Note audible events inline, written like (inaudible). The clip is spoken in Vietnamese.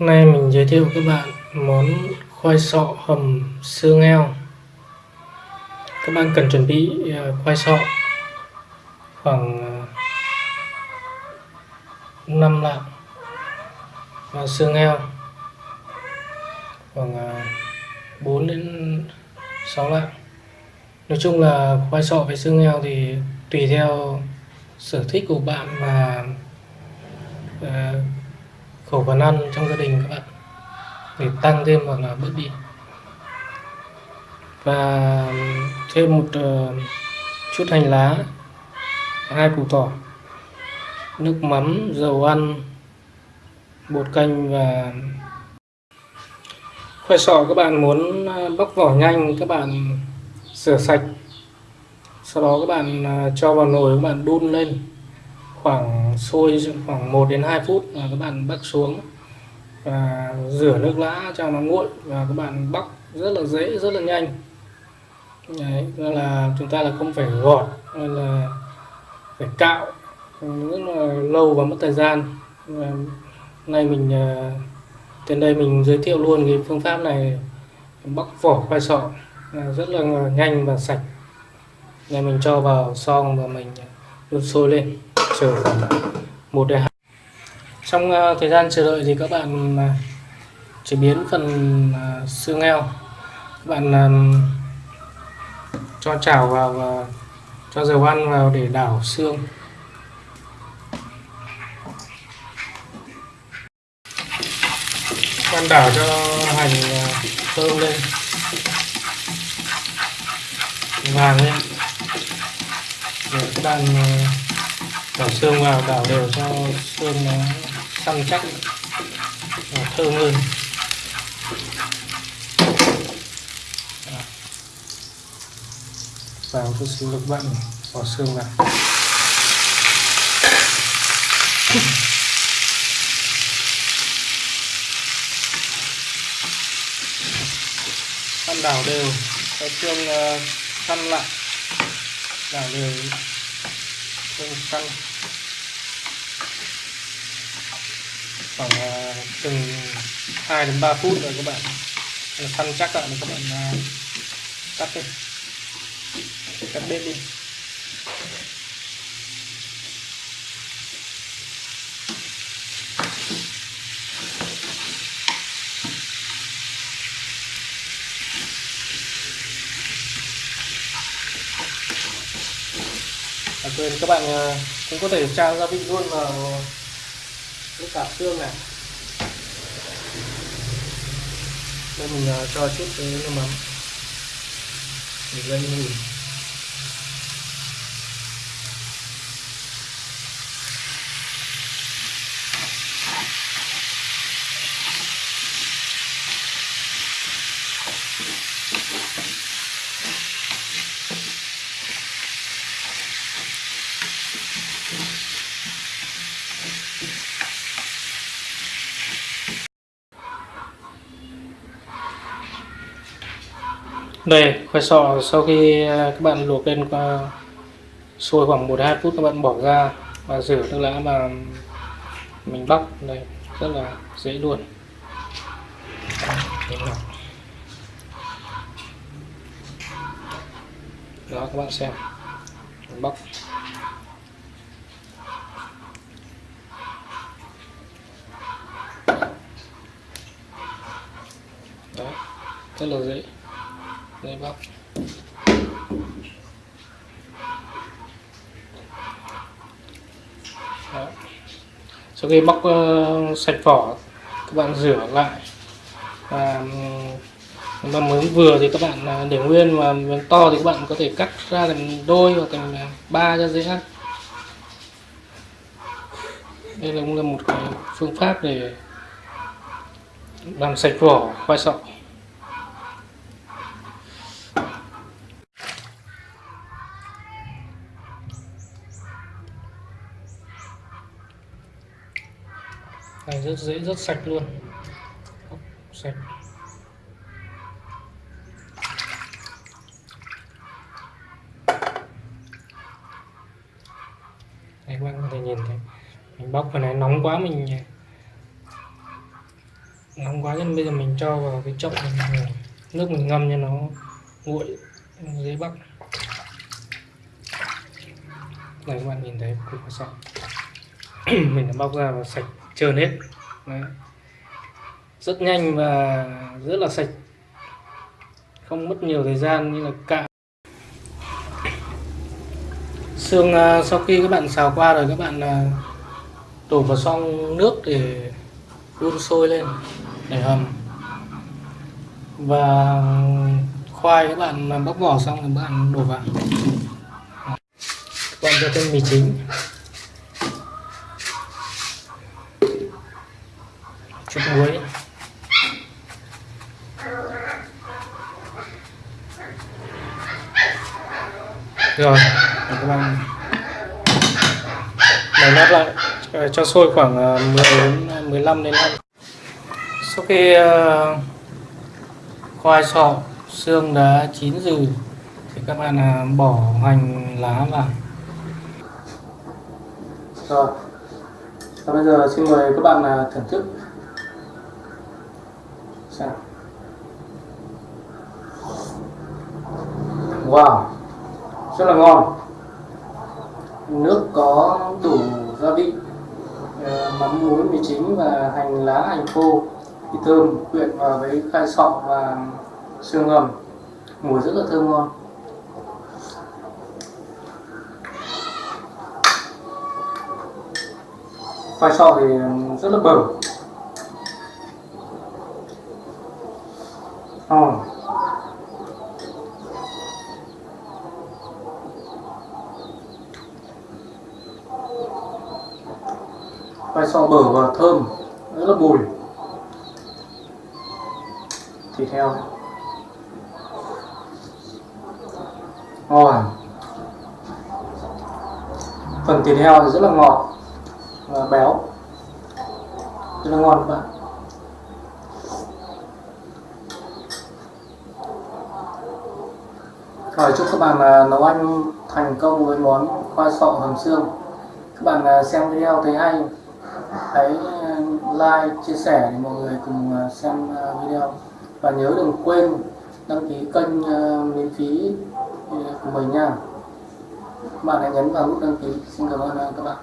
Hôm nay mình giới thiệu các bạn món khoai sọ hầm xương heo. Các bạn cần chuẩn bị à, khoai sọ khoảng à, 5 lạng và xương heo khoảng à, 4 đến 6 lạng. Nói chung là khoai sọ với xương heo thì tùy theo sở thích của bạn và khẩu phần ăn trong gia đình các bạn. Để tăng thêm hoặc là bớt đi. Và thêm một uh, chút hành lá hai củ tỏi nước mắm dầu ăn bột canh và khoai sọ các bạn muốn ờ, bóc vỏ nhanh các bạn rửa sạch. Sau đó các bạn ờ, cho vào nồi các bạn đun lên khoảng sôi khoảng 1 đến 2 phút và các bạn bắc xuống và rửa nước lã cho nó nguội và các bạn bóc rất là dễ rất là nhanh. Đấy, là chúng ta là không phải gọt hay là phải cạo rất là lâu và mất thời gian. Và nay mình à, trên đây mình giới thiệu luôn cái phương pháp này bóc vỏ khoai sọ. Rất là nhanh và sạch. Nên mình cho vào xong và mình đun sôi lên chờ khoảng một đến hai trong uh, thời gian chờ đợi thì các bạn uh, chế biến phần uh, xương heo. Các bạn uh, cho chảo vào và cho dầu ăn vào để đảo xương. Bạn đảo cho hành thơm lên. Vàng lên. Để các bạn đảo xương vào đảo đều cho xương nó ờ, săn chắc và thơm hơn dạ. vào chút xíu nước bận bỏ xương vào. Ăn đảo đều, cho xương ờ, săn lại. Đảo đều xương săn khoảng à, từng 2 đến 3 phút rồi các bạn. Săn chắc lại các bạn uh, cắt đi. Cắt bếp đi. À, quên các bạn à, cũng có thể trang gia vị luôn vào nước cả xương này. Đây mình à, cho chút cái nước mắm. Để gây mùi đây, khoai sọ, sau khi à, các bạn luộc lên qua sôi khoảng một hai phút, các bạn bỏ ra và rửa nước lã mà mình bóc. Đây, rất là dễ luôn đó, các bạn xem. Mình bóc. Đó, rất là dễ đây bóc Đó. sau khi bóc uh, sạch vỏ các bạn rửa lại. Và mà muốn vừa thì các bạn à, để nguyên và miếng to thì các bạn có thể cắt ra thành đôi hoặc thành à, ba cho dễ ăn. Đây là cũng là một cái phương pháp để làm sạch vỏ khoai sọ. Rất dễ rất sạch luôn. Sạch. Đây các bạn có thể nhìn thấy mình bóc phần này nóng quá mình nóng quá nên bây giờ mình cho vào cái chậu mình, nước mình ngâm cho nó nguội dễ bóc này các bạn nhìn thấy cục sọ (clears throat) mình đã bóc ra và sạch trơn hết. Đấy. rất nhanh và rất là sạch. Không mất nhiều thời gian như là cạo xương à, sau khi các bạn xào qua rồi các bạn à, đổ vào xong nước để đun sôi lên, để hầm. Và khoai các bạn à, bóc vỏ xong rồi các bạn đổ vào. Các bạn cho thêm mì chính. Chút muối. Rồi các bạn. Nấu nát lại ờ, cho sôi khoảng ờ, 10 đến ờ, 15 đến 5 sau khi khoai sọ, xương đã chín rồi thì các bạn bỏ hành lá vào. Rồi và bây giờ xin mời các bạn thưởng thức. Sao? wow rất là ngon. Nước có đủ gia vị ờ, mắm muối mì chính và hành lá hành khô thì thơm quyện vào với khai sọ và xương ngầm. Mùi rất là thơm ngon. Khoai sọ thì rất là bở ngon khoai sọ bở và thơm? Rất là bùi. Thịt heo ngon. Phần thịt heo thì rất là ngọt và béo. Rất là ngon các bạn. Rồi chúc các bạn à, nấu ăn thành công với món khoai sọ hầm xương. Các bạn à, xem video thấy hay. Hãy à, like, chia sẻ để mọi người cùng xem video. Và nhớ đừng quên đăng ký kênh miễn phí của mình nha. Các bạn hãy nhấn vào nút đăng ký. Xin cảm ơn các bạn.